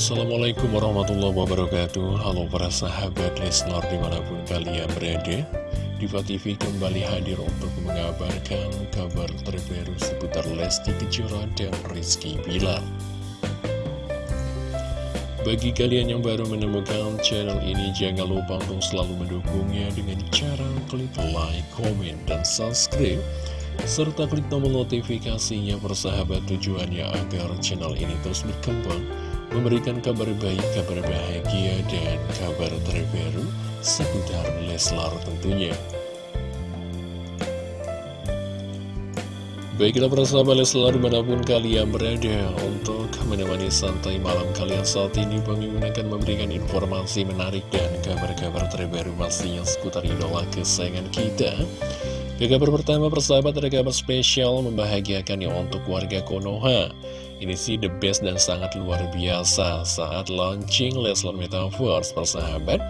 Assalamualaikum warahmatullahi wabarakatuh. Halo para sahabat Leslar di mana pun kalian berada. Diva TV kembali hadir untuk mengabarkan kabar terbaru seputar Lesti Kejora dan Rizky Bilar. Bagi kalian yang baru menemukan channel ini jangan lupa untuk selalu mendukungnya dengan cara klik like, komen, dan subscribe serta klik tombol notifikasinya persahabat tujuannya agar channel ini terus berkembang memberikan kabar baik, kabar bahagia, dan kabar terbaru seputar Leslar tentunya. Baiklah persahabat Leslar di mana pun kalian berada untuk menemani santai malam kalian saat ini Bang akan memberikan informasi menarik dan kabar-kabar terbaru pastinya seputar idola kesayangan kita kabar pertama persahabat ada kabar spesial membahagiakan ya untuk warga Konoha ini sih the best dan sangat luar biasa. Saat launching Leslar Metaverse persahabat.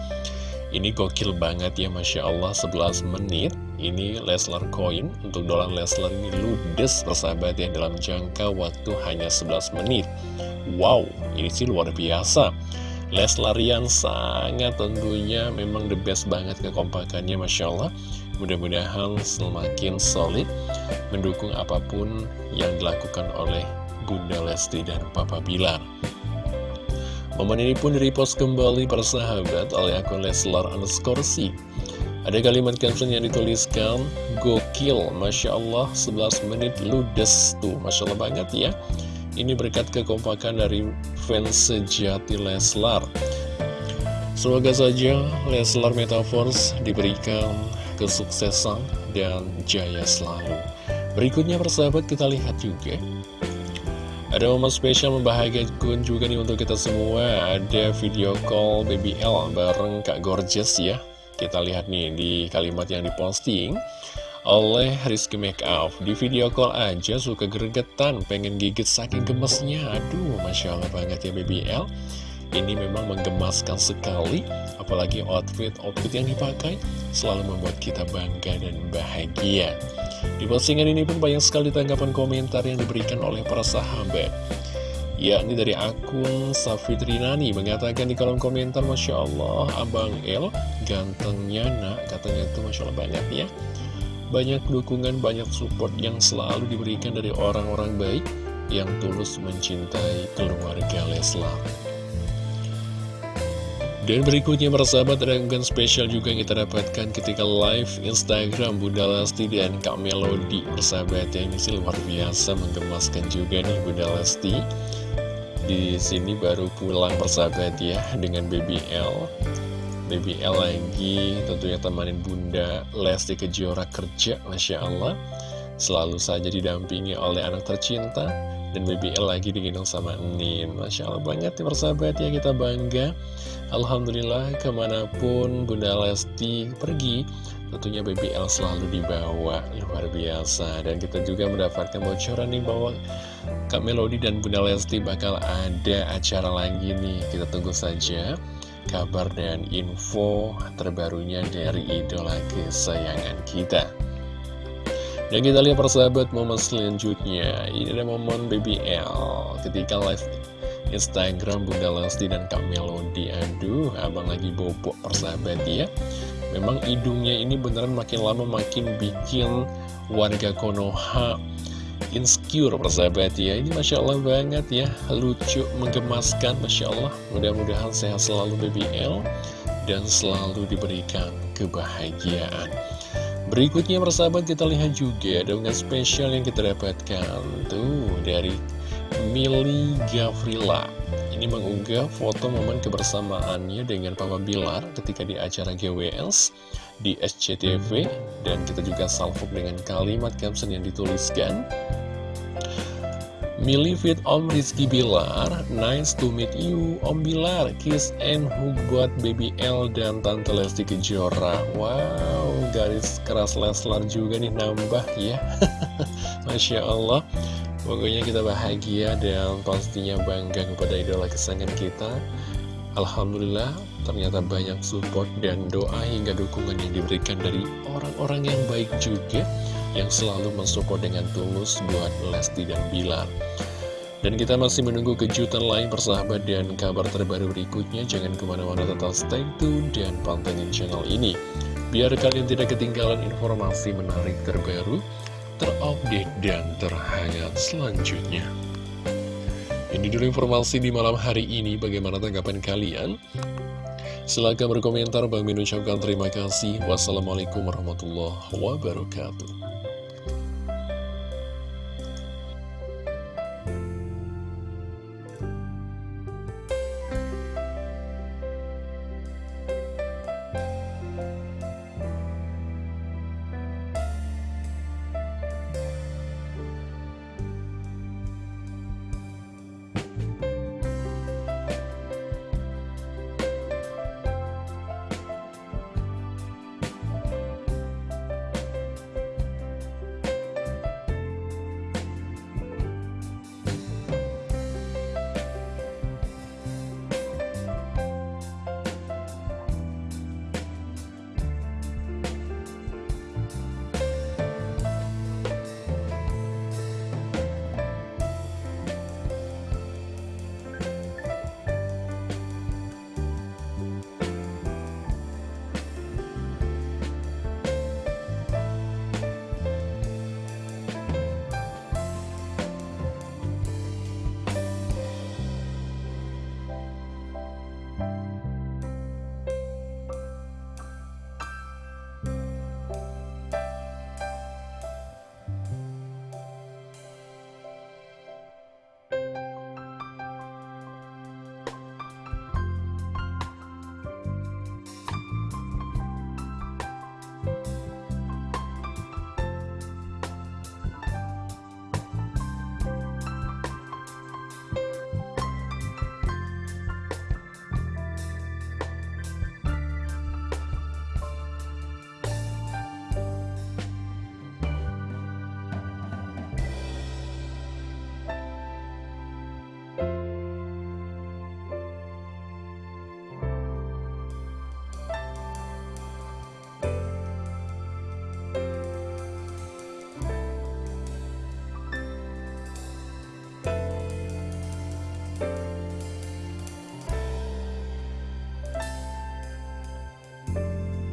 Ini gokil banget ya Masya Allah 11 menit. Ini Leslar Coin. Untuk dolar Leslar ini ludes persahabat ya Dalam jangka waktu hanya 11 menit. Wow ini sih luar biasa. Leslarian sangat tentunya memang the best banget kekompakannya Masya Allah. Mudah-mudahan semakin solid Mendukung apa pun yang dilakukan oleh Bunda Lesti dan Papa Bilar. Momen ini pun direpost kembali persahabat oleh akun Leslar underscore C. Ada kalimat caption yang dituliskan, Gokil, Masya Allah, 11 menit ludes tuh, Masya Allah banget ya. Ini berkat kekompakan dari fans sejati Leslar. Semoga saja Leslar Metaverse diberikan kesuksesan dan jaya selalu. Berikutnya persahabat kita lihat juga ada momen spesial membahagiakan juga nih untuk kita semua. Ada video call Baby L bareng Kak Gorgeous ya. Kita lihat nih di kalimat yang diposting oleh Rizky Makeup Di video call aja suka gregetan Pengen gigit saking gemesnya Aduh Masya Allah banget ya Baby L. Ini memang menggemaskan sekali Apalagi outfit-outfit yang dipakai Selalu membuat kita bangga dan bahagia di postingan ini pun banyak sekali tanggapan komentar yang diberikan oleh para sahabat. Yakni dari akun Safitrinani mengatakan di kolom komentar Masya Allah Abang El gantengnya nak. Katanya itu Masya Allah banyak ya. Banyak dukungan, banyak support yang selalu diberikan dari orang-orang baik yang tulus mencintai keluarga Leslar dan berikutnya ada unggahan spesial juga yang kita dapatkan ketika live Instagram Bunda Lesti dan Kak Melody. Persahabat yang ini sih luar biasa menggemaskan juga nih Bunda Lesti. Di sini baru pulang persahabat ya dengan Baby L. Baby L lagi tentunya temanin Bunda Lesti Kejora kerja Masya Allah Selalu saja didampingi oleh anak tercinta dan BBL lagi digendong sama Nin. Masya Allah banget ya persahabat ya kita bangga. Alhamdulillah ke mana pun Bunda Lesti pergi Tentunya BBL selalu dibawa. Luar biasa. Dan kita juga mendapatkan bocoran nih bahwa Kak Melody dan Bunda Lesti bakal ada acara lagi nih. Kita tunggu saja kabar dan info terbarunya dari idola kesayangan kita dan kita lihat persahabat momen selanjutnya. Ini ada momen BBL Ketika live Instagram Bunda Lesti dan Kak Melody. Aduh, abang lagi bobok persahabat ya. Memang hidungnya ini beneran makin lama makin bikin warga Konoha insecure persahabat ya. Ini Masya Allah banget ya Lucu, menggemaskan Masya Allah. Mudah-mudahan sehat selalu BBL Dan selalu diberikan kebahagiaan Berikutnya persahabat kita lihat juga dengan spesial yang kita dapatkan. Tuh dari Mili Gavrila. Ini mengunggah foto momen kebersamaannya dengan Papa Bilar ketika di acara GWS di SCTV Dan kita juga salvo dengan kalimat caption yang dituliskan Mili fit Om Rizky Bilar Nice to meet you. Om Bilar Kiss and hug buat Baby L dan Tante Lesti Kejora. Wow garis keras Leslar juga nih nambah ya. Masya Allah. Pokoknya kita bahagia dan pastinya bangga kepada idola kesayangan kita. Alhamdulillah ternyata banyak support dan doa hingga dukungan yang diberikan dari orang-orang yang baik juga yang selalu mensupport dengan tulus buat Lesti dan Bilar. Dan kita masih menunggu kejutan lain persahabat dan kabar terbaru berikutnya. Jangan ke mana-mana tetap stay tune dan pantengin channel ini. Biar kalian tidak ketinggalan informasi menarik terbaru, terupdate, dan terhangat selanjutnya. Ini dulu informasi di malam hari ini. Bagaimana tanggapan kalian? Silahkan berkomentar. Bang Min terima kasih. Wassalamualaikum warahmatullahi wabarakatuh.